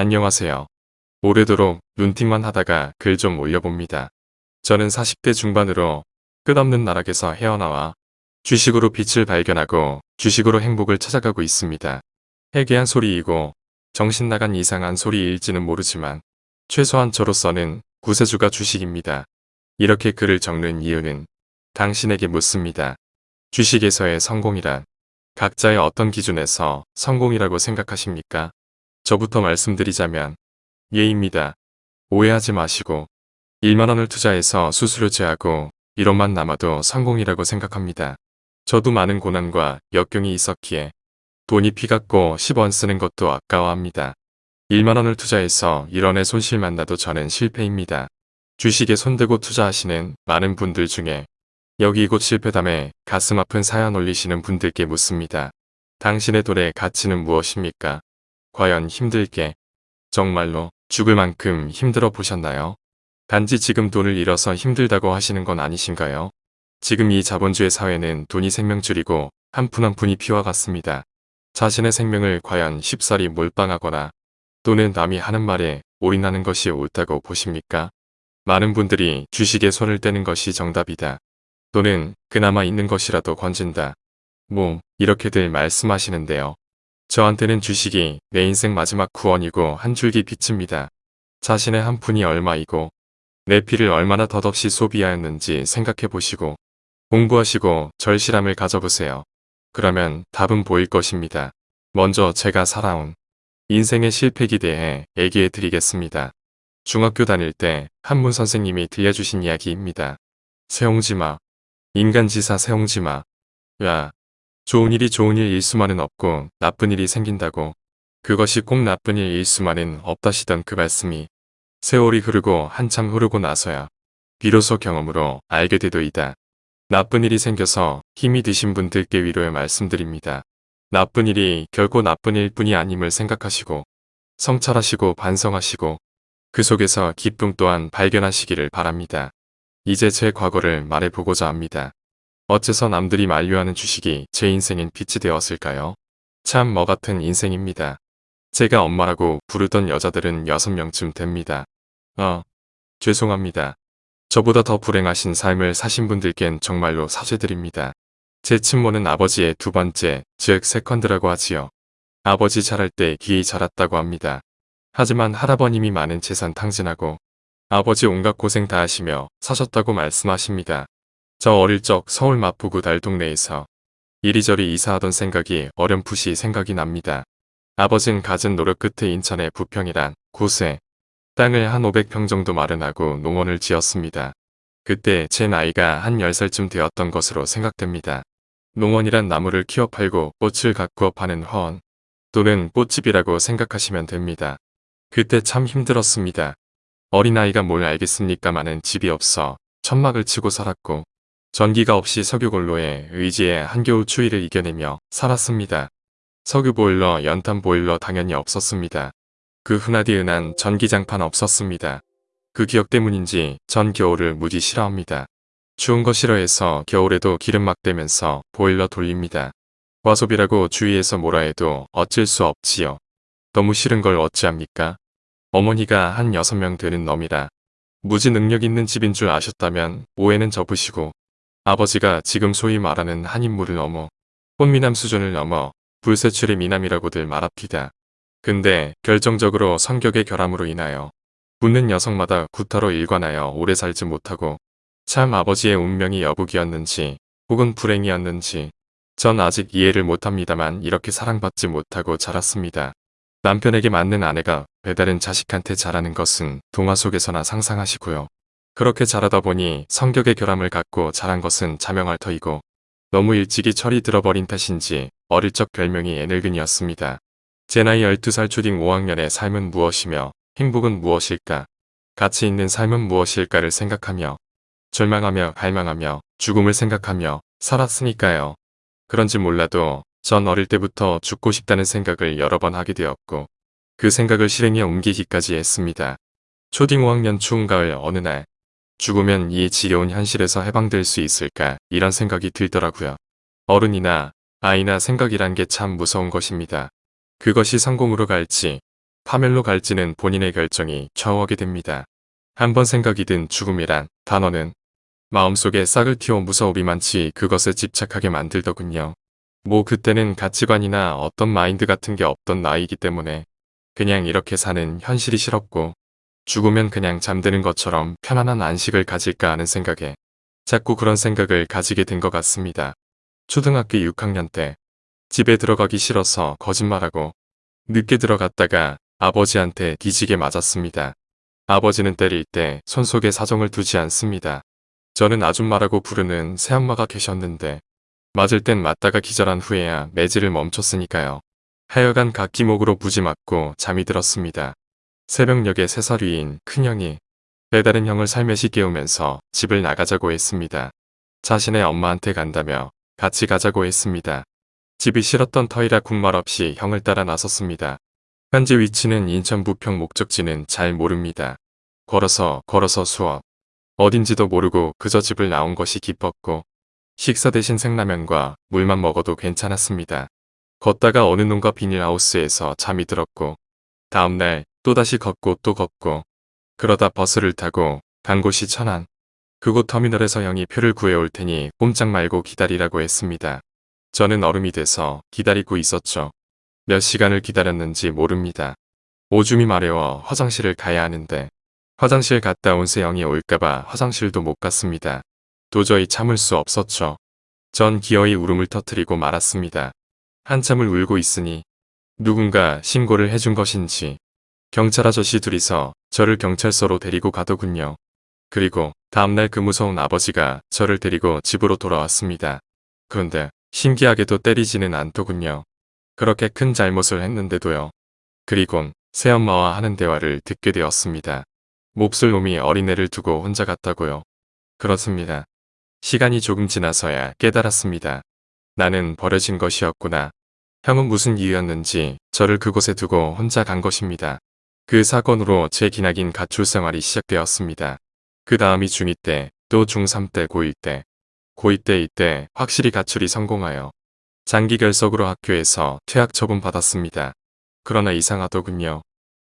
안녕하세요. 오래도록 눈팅만 하다가 글 좀 올려봅니다. 저는 40대 중반으로 끝없는 나락에서 헤어나와 주식으로 빛을 발견하고 주식으로 행복을 찾아가고 있습니다. 해괴한 소리이고 정신 나간 이상한 소리일지는 모르지만 최소한 저로서는 구세주가 주식입니다. 이렇게 글을 적는 이유는 당신에게 묻습니다. 주식에서의 성공이란 각자의 어떤 기준에서 성공이라고 생각하십니까? 저부터 말씀드리자면 예입니다. 오해하지 마시고 1만원을 투자해서 수수료 제하고 1원만 남아도 성공이라고 생각합니다. 저도 많은 고난과 역경이 있었기에 돈이 피같고 10원 쓰는 것도 아까워합니다. 1만원을 투자해서 1원의 손실만 나도 저는 실패입니다. 주식에 손대고 투자하시는 많은 분들 중에 여기 이곳 실패담에 가슴 아픈 사연 올리시는 분들께 묻습니다. 당신의 돈의 가치는 무엇입니까? 과연 힘들게 정말로 죽을 만큼 힘들어 보셨나요? 단지 지금 돈을 잃어서 힘들다고 하시는 건 아니신가요? 지금 이 자본주의 사회는 돈이 생명줄이고 한 푼 한 푼이 피와 같습니다. 자신의 생명을 과연 쉽사리 몰빵하거나 또는 남이 하는 말에 올인하는 것이 옳다고 보십니까? 많은 분들이 주식에 손을 떼는 것이 정답이다. 또는 그나마 있는 것이라도 건진다. 뭐 이렇게들 말씀하시는데요. 저한테는 주식이 내 인생 마지막 구원이고 한 줄기 빛입니다. 자신의 한 푼이 얼마이고 내 피를 얼마나 덧없이 소비하였는지 생각해 보시고 공부하시고 절실함을 가져보세요. 그러면 답은 보일 것입니다. 먼저 제가 살아온 인생의 실패기 대해 얘기해 드리겠습니다. 중학교 다닐 때 한문 선생님이 들려주신 이야기입니다. 세옹지마 인간지사 세옹지마 야 좋은 일이 좋은 일일 수만은 없고 나쁜 일이 생긴다고 그것이 꼭 나쁜 일일 수만은 없다시던 그 말씀이 세월이 흐르고 한참 흐르고 나서야 비로소 경험으로 알게 되도이다. 나쁜 일이 생겨서 힘이 드신 분들께 위로의 말씀드립니다. 나쁜 일이 결코 나쁜 일뿐이 아님을 생각하시고 성찰하시고 반성하시고 그 속에서 기쁨 또한 발견하시기를 바랍니다. 이제 제 과거를 말해보고자 합니다. 어째서 남들이 만류하는 주식이 제 인생엔 빛이 되었을까요? 참 뭐 같은 인생입니다. 제가 엄마라고 부르던 여자들은 6명쯤 됩니다. 어, 죄송합니다. 저보다 더 불행하신 삶을 사신 분들께는 정말로 사죄드립니다. 제 친모는 아버지의 두 번째, 즉 세컨드라고 하지요. 아버지 자랄 때 귀히 자랐다고 합니다. 하지만 할아버님이 많은 재산 탕진하고 아버지 온갖 고생 다 하시며 사셨다고 말씀하십니다. 저 어릴 적 서울 마포구 달동네에서 이리저리 이사하던 생각이 어렴풋이 생각이 납니다. 아버진 갖은 노력 끝에 인천의 부평이란 곳에 땅을 한 500평 정도 마련하고 농원을 지었습니다. 그때 제 나이가 한 10살쯤 되었던 것으로 생각됩니다. 농원이란 나무를 키워 팔고 꽃을 가꾸어 파는 허원 또는 꽃집이라고 생각하시면 됩니다. 그때 참 힘들었습니다. 어린아이가 뭘 알겠습니까마는 집이 없어 천막을 치고 살았고 전기가 없이 석유골로에 의지해 한겨울 추위를 이겨내며 살았습니다. 석유보일러, 연탄보일러 당연히 없었습니다. 그 흔하디 흔한 전기장판 없었습니다. 그 기억 때문인지 전 겨울을 무지 싫어합니다. 추운 거 싫어해서 겨울에도 기름 막 대면서 보일러 돌립니다. 과소비라고 주위에서 뭐라 해도 어쩔 수 없지요. 너무 싫은 걸 어찌합니까? 어머니가 한 6명 되는 놈이라 무지 능력 있는 집인 줄 아셨다면 오해는 접으시고 아버지가 지금 소위 말하는 한 인물을 넘어 꽃미남 수준을 넘어 불세출의 미남이라고들 말합니다. 근데 결정적으로 성격의 결함으로 인하여 붙는 여성마다 구타로 일관하여 오래 살지 못하고 참 아버지의 운명이 여북이었는지 혹은 불행이었는지 전 아직 이해를 못합니다만 이렇게 사랑받지 못하고 자랐습니다. 남편에게 맞는 아내가 배다른 자식한테 자라는 것은 동화 속에서나 상상하시고요. 그렇게 자라다 보니 성격의 결함을 갖고 자란 것은 자명할 터이고 너무 일찍이 철이 들어버린 탓인지 어릴 적 별명이 애늙은이었습니다. 제 나이 12살 초딩 5학년의 삶은 무엇이며 행복은 무엇일까? 가치 있는 삶은 무엇일까를 생각하며 절망하며 갈망하며 죽음을 생각하며 살았으니까요. 그런지 몰라도 전 어릴 때부터 죽고 싶다는 생각을 여러 번 하게 되었고 그 생각을 실행에 옮기기까지 했습니다. 초딩 5학년 추운 가을 어느 날 죽으면 이 지겨운 현실에서 해방될 수 있을까 이런 생각이 들더라고요. 어른이나 아이나 생각이란 게 참 무서운 것입니다. 그것이 성공으로 갈지 파멸로 갈지는 본인의 결정이 좌우하게 됩니다. 한번 생각이 든 죽음이란 단어는 마음속에 싹을 틔워 무서우리만치 그것에 집착하게 만들더군요. 뭐 그때는 가치관이나 어떤 마인드 같은 게 없던 나이기 때문에 그냥 이렇게 사는 현실이 싫었고 죽으면 그냥 잠드는 것처럼 편안한 안식을 가질까 하는 생각에 자꾸 그런 생각을 가지게 된 것 같습니다. 초등학교 6학년 때 집에 들어가기 싫어서 거짓말하고 늦게 들어갔다가 아버지한테 뒤지게 맞았습니다. 아버지는 때릴 때 손 속에 사정을 두지 않습니다. 저는 아줌마라고 부르는 새엄마가 계셨는데 맞을 땐 맞다가 기절한 후에야 매질을 멈췄으니까요. 하여간 각기목으로 부지 맞고 잠이 들었습니다. 새벽녘에 세살 위인 큰형이 배다른 형을 살며시 깨우면서 집을 나가자고 했습니다. 자신의 엄마한테 간다며 같이 가자고 했습니다. 집이 싫었던 터이라 군말 없이 형을 따라 나섰습니다. 현재 위치는 인천 부평 목적지는 잘 모릅니다. 걸어서 걸어서 수업. 어딘지도 모르고 그저 집을 나온 것이 기뻤고 식사 대신 생라면과 물만 먹어도 괜찮았습니다. 걷다가 어느 놈과 비닐하우스에서 잠이 들었고 다음날 또다시 걷고 또 걷고 그러다 버스를 타고 간 곳이 천안. 그곳 터미널에서 형이 표를 구해올 테니 꼼짝 말고 기다리라고 했습니다. 저는 얼음이 돼서 기다리고 있었죠. 몇 시간을 기다렸는지 모릅니다. 오줌이 마려워 화장실을 가야 하는데 화장실 갔다 온 세영이 올까봐 화장실도 못 갔습니다. 도저히 참을 수 없었죠. 전 기어이 울음을 터뜨리고 말았습니다. 한참을 울고 있으니 누군가 신고를 해준 것인지 경찰 아저씨 둘이서 저를 경찰서로 데리고 가더군요. 그리고 다음날 그 무서운 아버지가 저를 데리고 집으로 돌아왔습니다. 그런데 신기하게도 때리지는 않더군요. 그렇게 큰 잘못을 했는데도요. 그리곤 새엄마와 하는 대화를 듣게 되었습니다. 몹쓸 놈이 어린애를 두고 혼자 갔다고요. 그렇습니다. 시간이 조금 지나서야 깨달았습니다. 나는 버려진 것이었구나. 형은 무슨 이유였는지 저를 그곳에 두고 혼자 간 것입니다. 그 사건으로 제 기나긴 가출 생활이 시작되었습니다. 그 다음이 중2 때, 또 중3 때, 고1 때. 고2 때 이때 확실히 가출이 성공하여 장기 결석으로 학교에서 퇴학 처분 받았습니다. 그러나 이상하더군요.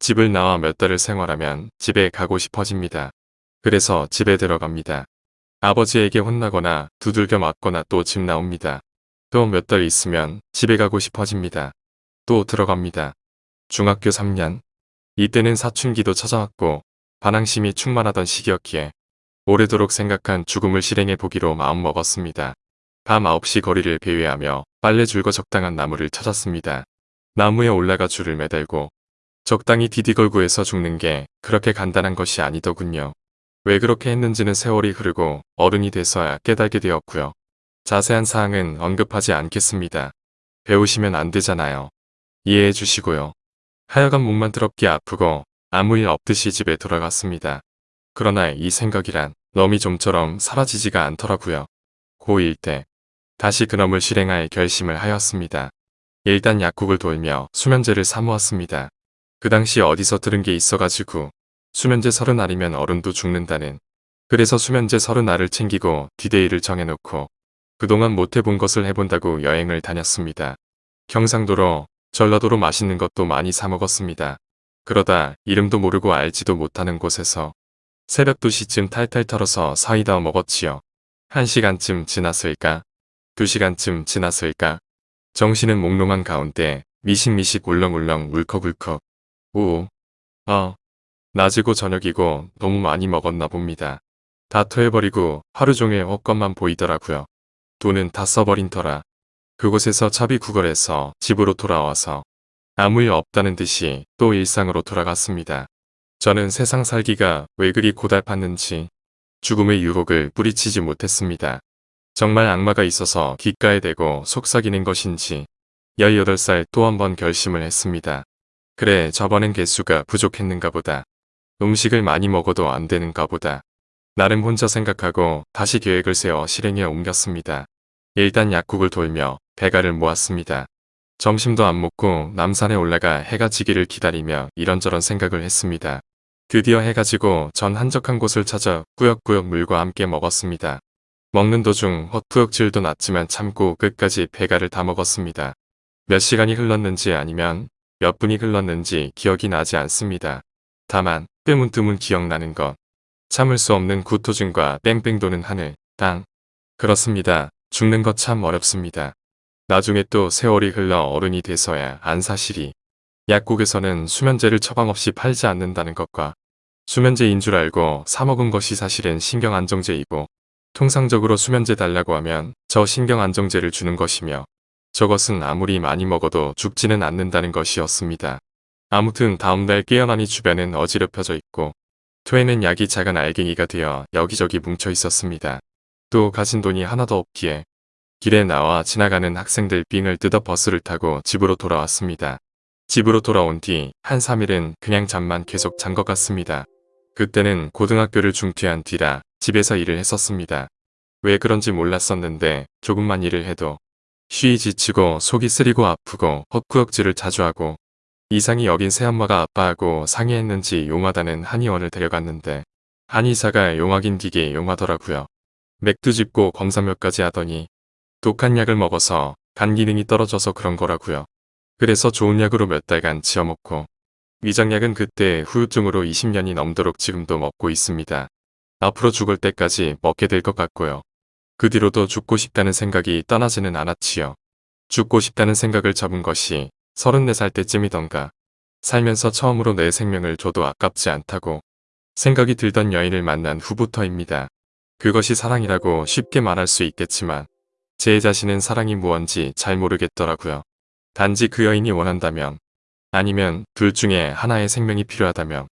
집을 나와 몇 달을 생활하면 집에 가고 싶어집니다. 그래서 집에 들어갑니다. 아버지에게 혼나거나 두들겨 맞거나 또 집 나옵니다. 또 몇 달 있으면 집에 가고 싶어집니다. 또 들어갑니다. 중학교 3년. 이때는 사춘기도 찾아왔고 반항심이 충만하던 시기였기에 오래도록 생각한 죽음을 실행해 보기로 마음먹었습니다. 밤 9시 거리를 배회하며 빨래 줄거 적당한 나무를 찾았습니다. 나무에 올라가 줄을 매달고 적당히 디디걸고 해서 죽는 게 그렇게 간단한 것이 아니더군요. 왜 그렇게 했는지는 세월이 흐르고 어른이 돼서야 깨달게 되었고요. 자세한 사항은 언급하지 않겠습니다. 배우시면 안 되잖아요. 이해해 주시고요. 하여간 몸만 더럽게 아프고 아무 일 없듯이 집에 돌아갔습니다. 그러나 이 생각이란 놈이 좀처럼 사라지지가 않더라고요. 고1 때 다시 그놈을 실행할 결심을 하였습니다. 일단 약국을 돌며 수면제를 사모았습니다. 그 당시 어디서 들은 게 있어가지고 수면제 서른 알이면 어른도 죽는다는 그래서 수면제 서른 알을 챙기고 디데이를 정해놓고 그동안 못해본 것을 해본다고 여행을 다녔습니다. 경상도로 전라도로 맛있는 것도 많이 사 먹었습니다. 그러다 이름도 모르고 알지도 못하는 곳에서 새벽 2시쯤 탈탈 털어서 사이다 먹었지요. 1시간쯤 지났을까? 2시간쯤 지났을까? 정신은 몽롱한 가운데 미식미식 울렁울렁 울컥울컥 우, 어, 낮이고 저녁이고 너무 많이 먹었나 봅니다. 다 토해버리고 하루 종일 헛것만 보이더라고요. 돈은 다 써버린 터라. 그곳에서 차비 구걸해서 집으로 돌아와서 아무 일 없다는 듯이 또 일상으로 돌아갔습니다. 저는 세상 살기가 왜 그리 고달팠는지 죽음의 유혹을 뿌리치지 못했습니다. 정말 악마가 있어서 귓가에 대고 속삭이는 것인지 18살 또 한 번 결심을 했습니다. 그래 저번엔 개수가 부족했는가 보다. 음식을 많이 먹어도 안 되는가 보다. 나름 혼자 생각하고 다시 계획을 세워 실행에 옮겼습니다. 일단 약국을 돌며 배가를 모았습니다. 점심도 안 먹고 남산에 올라가 해가 지기를 기다리며 이런저런 생각을 했습니다. 드디어 해가 지고 전 한적한 곳을 찾아 꾸역꾸역 물과 함께 먹었습니다. 먹는 도중 헛구역질도 났지만 참고 끝까지 배가를 다 먹었습니다. 몇 시간이 흘렀는지 아니면 몇 분이 흘렀는지 기억이 나지 않습니다. 다만 뜨문뜨문 기억나는 것. 참을 수 없는 구토증과 뺑뺑 도는 하늘, 땅. 그렇습니다. 죽는 것 참 어렵습니다. 나중에 또 세월이 흘러 어른이 돼서야 안 사실이. 약국에서는 수면제를 처방 없이 팔지 않는다는 것과 수면제인 줄 알고 사먹은 것이 사실은 신경안정제이고 통상적으로 수면제 달라고 하면 저 신경안정제를 주는 것이며 저것은 아무리 많이 먹어도 죽지는 않는다는 것이었습니다. 아무튼 다음날 깨어나니 주변은 어지럽혀져 있고 토에는 약이 작은 알갱이가 되어 여기저기 뭉쳐 있었습니다. 또 가진 돈이 하나도 없기에 길에 나와 지나가는 학생들 빙을 뜯어 버스를 타고 집으로 돌아왔습니다. 집으로 돌아온 뒤 한 3일은 그냥 잠만 계속 잔 것 같습니다. 그때는 고등학교를 중퇴한 뒤라 집에서 일을 했었습니다. 왜 그런지 몰랐었는데 조금만 일을 해도 쉬이 지치고 속이 쓰리고 아프고 헛구역질을 자주 하고 이상이 여긴 새엄마가 아빠하고 상의했는지 용하다는 한의원을 데려갔는데 한의사가 용하긴 되게 용하더라고요. 맥도 짚고 검사 몇 가지 하더니 독한 약을 먹어서 간 기능이 떨어져서 그런 거라고요. 그래서 좋은 약으로 몇 달간 지어먹고 위장약은 그때 후유증으로 20년이 넘도록 지금도 먹고 있습니다. 앞으로 죽을 때까지 먹게 될 것 같고요. 그 뒤로도 죽고 싶다는 생각이 떠나지는 않았지요. 죽고 싶다는 생각을 접은 것이 34살 때쯤이던가 살면서 처음으로 내 생명을 줘도 아깝지 않다고 생각이 들던 여인을 만난 후부터입니다. 그것이 사랑이라고 쉽게 말할 수 있겠지만 제 자신은 사랑이 무언지 잘 모르겠더라고요. 단지 그 여인이 원한다면 아니면 둘 중에 하나의 생명이 필요하다면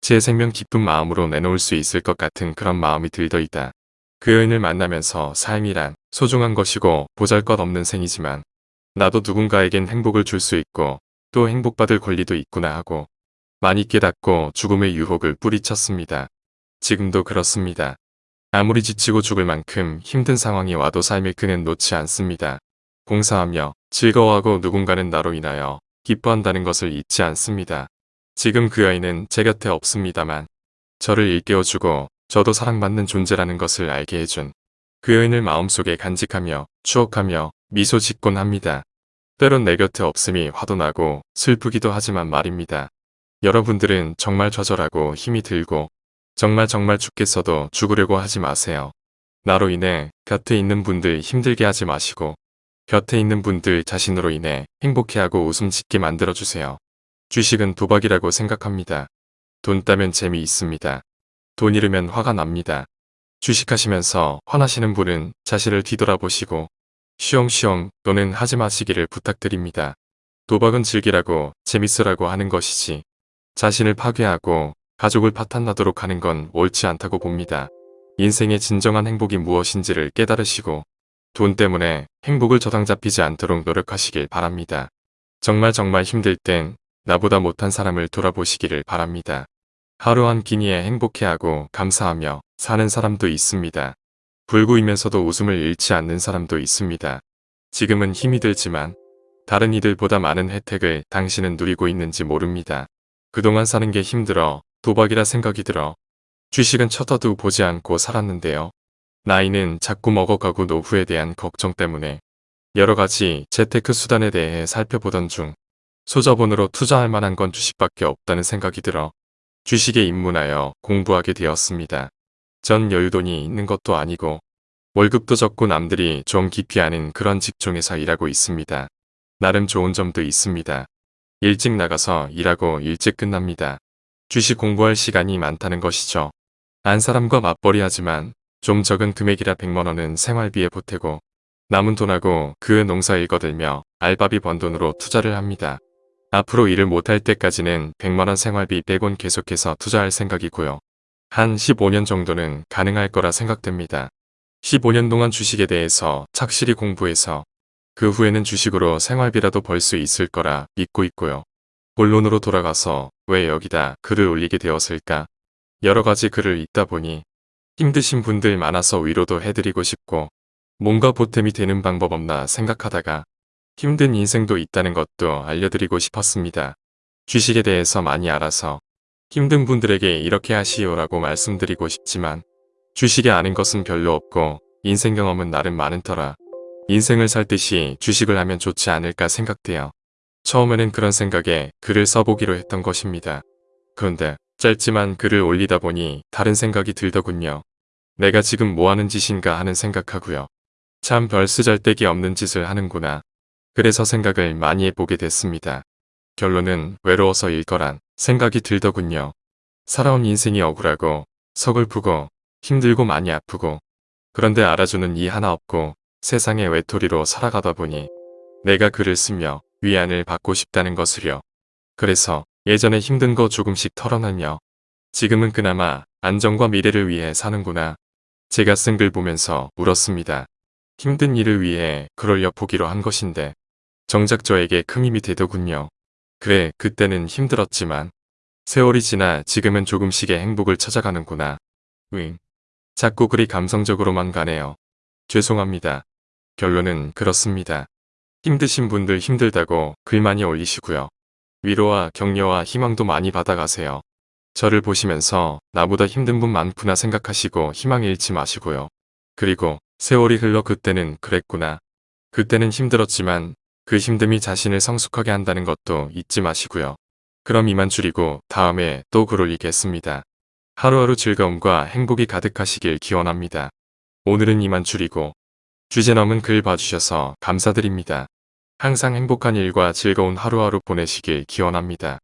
제 생명 기쁜 마음으로 내놓을 수 있을 것 같은 그런 마음이 들더이다. 그 여인을 만나면서 삶이란 소중한 것이고 보잘것없는 생이지만 나도 누군가에겐 행복을 줄 수 있고 또 행복받을 권리도 있구나 하고 많이 깨닫고 죽음의 유혹을 뿌리쳤습니다. 지금도 그렇습니다. 아무리 지치고 죽을 만큼 힘든 상황이 와도 삶의 끈은 놓지 않습니다. 공사하며 즐거워하고 누군가는 나로 인하여 기뻐한다는 것을 잊지 않습니다. 지금 그 여인은 제 곁에 없습니다만 저를 일깨워주고 저도 사랑받는 존재라는 것을 알게 해준 그 여인을 마음속에 간직하며 추억하며 미소 짓곤 합니다. 때론 내 곁에 없음이 화도 나고 슬프기도 하지만 말입니다. 여러분들은 정말 좌절하고 힘이 들고 정말 정말 죽겠어도 죽으려고 하지 마세요. 나로 인해 곁에 있는 분들 힘들게 하지 마시고 곁에 있는 분들 자신으로 인해 행복해하고 웃음 짓게 만들어주세요. 주식은 도박이라고 생각합니다. 돈 따면 재미있습니다. 돈 잃으면 화가 납니다. 주식하시면서 화나시는 분은 자신을 뒤돌아보시고 쉬엄쉬엄 또는 하지 마시기를 부탁드립니다. 도박은 즐기라고 재밌으라고 하는 것이지 자신을 파괴하고 가족을 파탄나도록 하는 건 옳지 않다고 봅니다. 인생의 진정한 행복이 무엇인지를 깨달으시고 돈 때문에 행복을 저당 잡히지 않도록 노력하시길 바랍니다. 정말 정말 힘들 땐 나보다 못한 사람을 돌아보시기를 바랍니다. 하루 한 끼니에 행복해하고 감사하며 사는 사람도 있습니다. 불구이면서도 웃음을 잃지 않는 사람도 있습니다. 지금은 힘이 들지만 다른 이들보다 많은 혜택을 당신은 누리고 있는지 모릅니다. 그동안 사는 게 힘들어 도박이라 생각이 들어 주식은 쳐다도 보지 않고 살았는데요. 나이는 자꾸 먹어가고 노후에 대한 걱정 때문에 여러가지 재테크 수단에 대해 살펴보던 중 소자본으로 투자할 만한 건 주식밖에 없다는 생각이 들어 주식에 입문하여 공부하게 되었습니다. 전 여유돈이 있는 것도 아니고 월급도 적고 남들이 좀 아는 그런 직종에서 일하고 있습니다. 나름 좋은 점도 있습니다. 일찍 나가서 일하고 일찍 끝납니다. 주식 공부할 시간이 많다는 것이죠. 안 사람과 맞벌이 하지만 좀 적은 금액이라 100만원은 생활비에 보태고 남은 돈하고 그 농사 일 거들며 알바비 번 돈으로 투자를 합니다. 앞으로 일을 못할 때까지는 100만원 생활비 100원 계속해서 투자할 생각이고요. 한 15년 정도는 가능할 거라 생각됩니다. 15년 동안 주식에 대해서 착실히 공부해서 그 후에는 주식으로 생활비라도 벌 수 있을 거라 믿고 있고요. 본론으로 돌아가서 왜 여기다 글을 올리게 되었을까? 여러 가지 글을 읽다 보니 힘드신 분들 많아서 위로도 해드리고 싶고 뭔가 보탬이 되는 방법 없나 생각하다가 힘든 인생도 있다는 것도 알려드리고 싶었습니다. 주식에 대해서 많이 알아서 힘든 분들에게 이렇게 하시오라고 말씀드리고 싶지만 주식에 아는 것은 별로 없고 인생 경험은 나름 많은 터라 인생을 살 듯이 주식을 하면 좋지 않을까 생각돼요. 처음에는 그런 생각에 글을 써보기로 했던 것입니다. 그런데 짧지만 글을 올리다 보니 다른 생각이 들더군요. 내가 지금 뭐하는 짓인가 하는 생각하고요. 참 별 쓰잘데기 없는 짓을 하는구나. 그래서 생각을 많이 해보게 됐습니다. 결론은 외로워서 일 거란 생각이 들더군요. 살아온 인생이 억울하고 서글프고 힘들고 많이 아프고 그런데 알아주는 이 하나 없고 세상의 외톨이로 살아가다 보니 내가 글을 쓰며 위안을 받고 싶다는 것을요. 그래서 예전에 힘든 거 조금씩 털어내며 지금은 그나마 안정과 미래를 위해 사는구나. 제가 쓴 글 보면서 울었습니다. 힘든 일을 위해 글을 엿보기로 한 것인데 정작 저에게 큰 힘이 되더군요. 그래 그때는 힘들었지만 세월이 지나 지금은 조금씩의 행복을 찾아가는구나. 응. 자꾸 그리 감성적으로만 가네요. 죄송합니다. 결론은 그렇습니다. 힘드신 분들 힘들다고 글 많이 올리시고요. 위로와 격려와 희망도 많이 받아가세요. 저를 보시면서 나보다 힘든 분 많구나 생각하시고 희망 잃지 마시고요. 그리고 세월이 흘러 그때는 그랬구나. 그때는 힘들었지만 그 힘듦이 자신을 성숙하게 한다는 것도 잊지 마시고요. 그럼 이만 줄이고 다음에 또 글 올리겠습니다. 하루하루 즐거움과 행복이 가득하시길 기원합니다. 오늘은 이만 줄이고 주제 넘은 글 봐주셔서 감사드립니다. 항상 행복한 일과 즐거운 하루하루 보내시길 기원합니다.